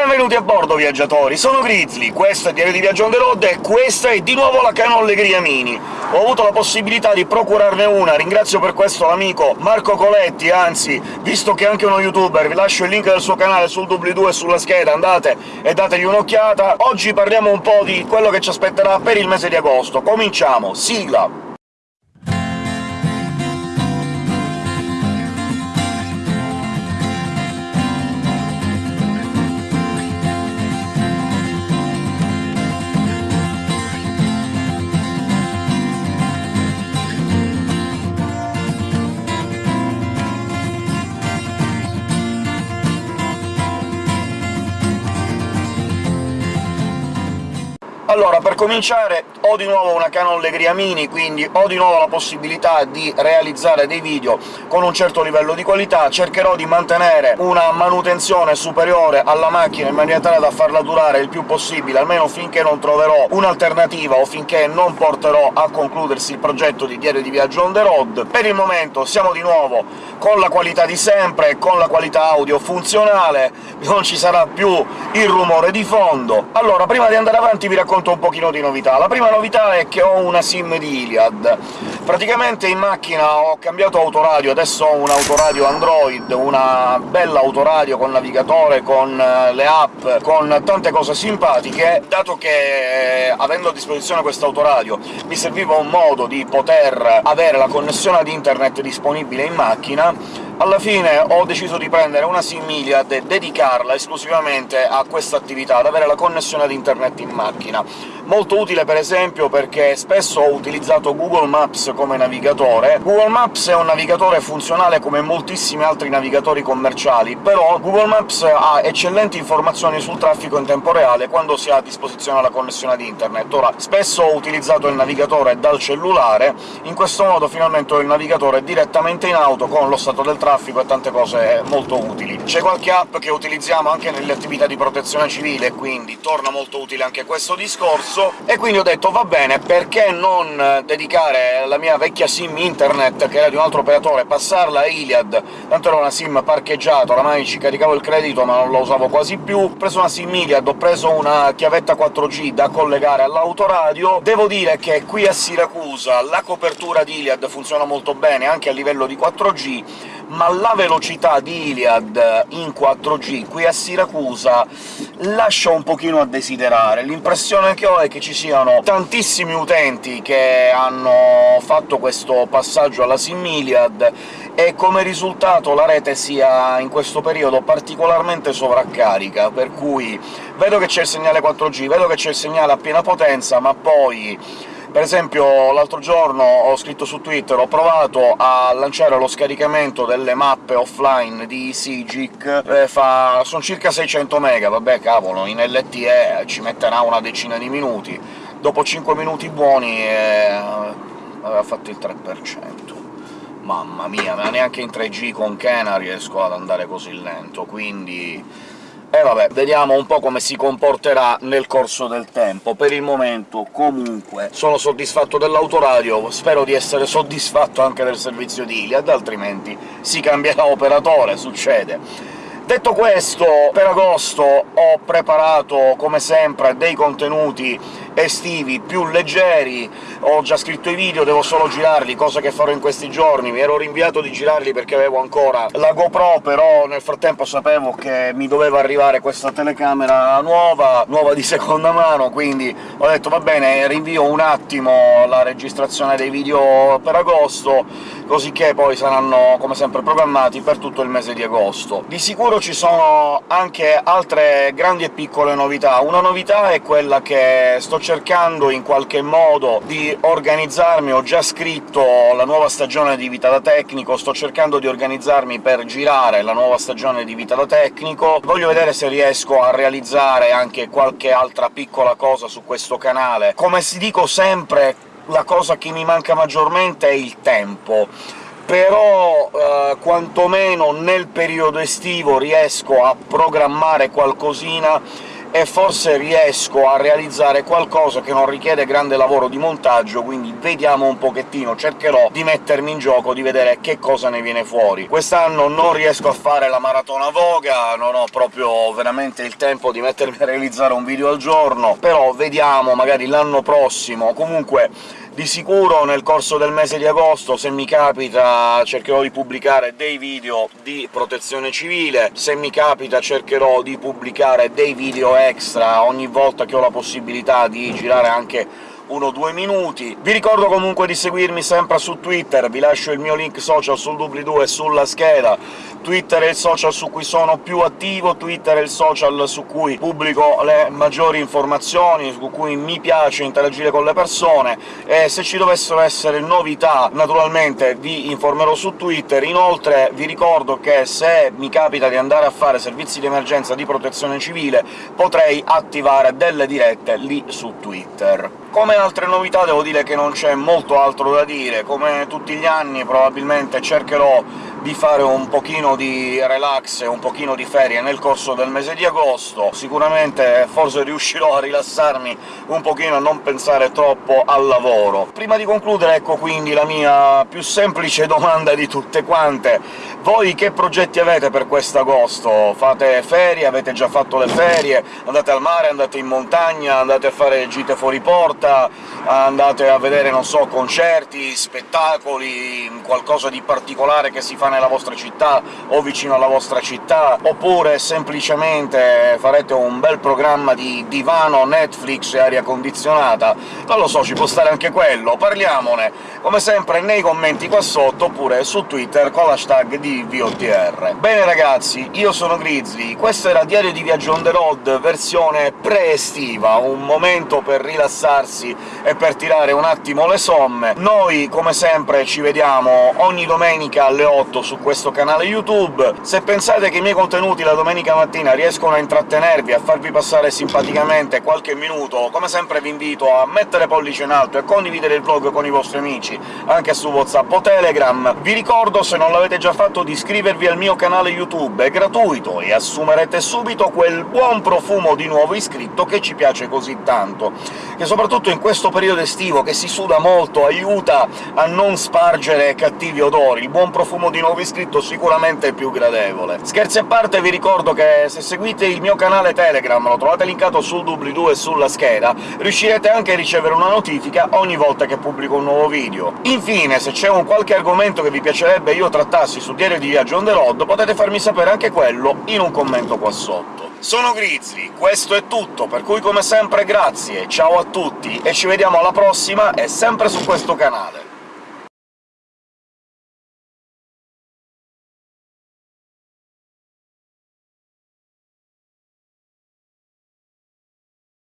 Benvenuti a bordo, viaggiatori! Sono Grizzly, questo è Diario di Viaggio on the road e questa è di nuovo la Canon Legria Mini. Ho avuto la possibilità di procurarne una, ringrazio per questo l'amico Marco Coletti, anzi, visto che è anche uno youtuber, vi lascio il link del suo canale sul doobly-doo e sulla scheda, andate e dategli un'occhiata. Oggi parliamo un po' di quello che ci aspetterà per il mese di agosto. Cominciamo! Sigla! Allora, per cominciare ho di nuovo una Canon Legria Mini, quindi ho di nuovo la possibilità di realizzare dei video con un certo livello di qualità, cercherò di mantenere una manutenzione superiore alla macchina in maniera tale da farla durare il più possibile, almeno finché non troverò un'alternativa o finché non porterò a concludersi il progetto di Diario di Viaggio on the road. Per il momento siamo di nuovo con la qualità di sempre, con la qualità audio funzionale, non ci sarà più il rumore di fondo. Allora, prima di andare avanti vi racconto racconto un pochino di novità. La prima novità è che ho una SIM di Iliad. Praticamente in macchina ho cambiato autoradio, adesso ho un autoradio Android, una bella autoradio con navigatore, con eh, le app, con tante cose simpatiche, dato che, eh, avendo a disposizione questo autoradio, mi serviva un modo di poter avere la connessione ad internet disponibile in macchina, alla fine ho deciso di prendere una SIM e dedicarla esclusivamente a questa attività, ad avere la connessione ad internet in macchina. Molto utile per esempio perché spesso ho utilizzato Google Maps come navigatore. Google Maps è un navigatore funzionale come moltissimi altri navigatori commerciali, però Google Maps ha eccellenti informazioni sul traffico in tempo reale quando si ha a disposizione la connessione ad internet. Ora, spesso ho utilizzato il navigatore dal cellulare, in questo modo finalmente ho il navigatore direttamente in auto con lo stato del traffico e tante cose molto utili. C'è qualche app che utilizziamo anche nelle attività di protezione civile, quindi torna molto utile anche questo discorso, corso, e quindi ho detto «va bene, perché non eh, dedicare la mia vecchia SIM internet, che era di un altro operatore, passarla a Iliad?» Tanto era una SIM parcheggiata, oramai ci caricavo il credito ma non la usavo quasi più. Ho preso una SIM Iliad, ho preso una chiavetta 4G da collegare all'autoradio. Devo dire che qui a Siracusa la copertura di Iliad funziona molto bene, anche a livello di 4G, ma la velocità di Iliad in 4G qui a Siracusa lascia un pochino a desiderare. L'impressione che ho è che ci siano tantissimi utenti che hanno fatto questo passaggio alla SIM Iliad, e come risultato la rete sia in questo periodo particolarmente sovraccarica, per cui vedo che c'è il segnale 4G, vedo che c'è il segnale a piena potenza, ma poi per esempio l'altro giorno ho scritto su Twitter, ho provato a lanciare lo scaricamento delle mappe offline di Sigic, eh, fa... sono circa 600 mega, vabbè cavolo, in LTE ci metterà una decina di minuti. Dopo 5 minuti buoni eh, aveva fatto il 3%. Mamma mia, ma neanche in 3G con Kena riesco ad andare così lento, quindi e vabbè, vediamo un po' come si comporterà nel corso del tempo. Per il momento, comunque, sono soddisfatto dell'autoradio, spero di essere soddisfatto anche del servizio di Iliad, altrimenti si cambierà operatore, succede. Detto questo, per agosto ho preparato, come sempre, dei contenuti estivi più leggeri, ho già scritto i video, devo solo girarli, cosa che farò in questi giorni. Mi ero rinviato di girarli perché avevo ancora la GoPro, però nel frattempo sapevo che mi doveva arrivare questa telecamera nuova, nuova di seconda mano, quindi ho detto «va bene, rinvio un attimo la registrazione dei video per agosto», così che poi saranno, come sempre, programmati per tutto il mese di agosto. Di sicuro ci sono anche altre grandi e piccole novità. Una novità è quella che sto cercando in qualche modo di organizzarmi, ho già scritto la nuova stagione di Vita da Tecnico, sto cercando di organizzarmi per girare la nuova stagione di Vita da Tecnico, voglio vedere se riesco a realizzare anche qualche altra piccola cosa su questo canale. Come si dico sempre, la cosa che mi manca maggiormente è il tempo. Però eh, quantomeno nel periodo estivo riesco a programmare qualcosina e forse riesco a realizzare qualcosa che non richiede grande lavoro di montaggio, quindi vediamo un pochettino, cercherò di mettermi in gioco, di vedere che cosa ne viene fuori. Quest'anno non riesco a fare la maratona Voga, non ho proprio veramente il tempo di mettermi a realizzare un video al giorno, però vediamo, magari l'anno prossimo. Comunque di sicuro nel corso del mese di agosto, se mi capita, cercherò di pubblicare dei video di protezione civile, se mi capita cercherò di pubblicare dei video extra ogni volta che ho la possibilità di girare anche uno o due minuti. Vi ricordo comunque di seguirmi sempre su Twitter, vi lascio il mio link social sul doobly-doo e sulla scheda. Twitter è il social su cui sono più attivo, Twitter è il social su cui pubblico le maggiori informazioni, su cui mi piace interagire con le persone, e se ci dovessero essere novità naturalmente vi informerò su Twitter. Inoltre vi ricordo che se mi capita di andare a fare servizi di emergenza di protezione civile potrei attivare delle dirette lì su Twitter. Come altre novità devo dire che non c'è molto altro da dire, come tutti gli anni probabilmente cercherò di fare un pochino di relax e un pochino di ferie nel corso del mese di agosto. Sicuramente forse riuscirò a rilassarmi un pochino, a non pensare troppo al lavoro. Prima di concludere, ecco quindi la mia più semplice domanda di tutte quante. Voi che progetti avete per quest'agosto? Fate ferie? Avete già fatto le ferie? Andate al mare? Andate in montagna? Andate a fare gite fuori porta? Andate a vedere, non so, concerti, spettacoli, qualcosa di particolare che si fa nella vostra città o vicino alla vostra città, oppure semplicemente farete un bel programma di divano, Netflix e aria condizionata? Non lo so, ci può stare anche quello, parliamone, come sempre nei commenti qua sotto, oppure su Twitter con l'hashtag di VOTR. Bene ragazzi, io sono Grizzly, questo era Diario di Viaggio on the road versione pre-estiva, un momento per rilassarsi e per tirare un attimo le somme. Noi, come sempre, ci vediamo ogni domenica alle 8 su questo canale YouTube. Se pensate che i miei contenuti la domenica mattina riescono a intrattenervi, a farvi passare simpaticamente qualche minuto, come sempre vi invito a mettere pollice in alto e condividere il vlog con i vostri amici, anche su WhatsApp o Telegram. Vi ricordo, se non l'avete già fatto, di iscrivervi al mio canale YouTube, è gratuito, e assumerete subito quel buon profumo di nuovo iscritto che ci piace così tanto, che soprattutto in questo periodo estivo, che si suda molto, aiuta a non spargere cattivi odori. Il buon profumo di nuovo nuovo iscritto sicuramente più gradevole. Scherzi a parte, vi ricordo che se seguite il mio canale Telegram, lo trovate linkato sul doobly-doo e sulla scheda, riuscirete anche a ricevere una notifica ogni volta che pubblico un nuovo video. Infine, se c'è un qualche argomento che vi piacerebbe io trattassi su Diario di Viaggio on the road, potete farmi sapere anche quello in un commento qua sotto. Sono Grizzly, questo è tutto, per cui come sempre grazie, ciao a tutti, e ci vediamo alla prossima, e sempre su questo canale.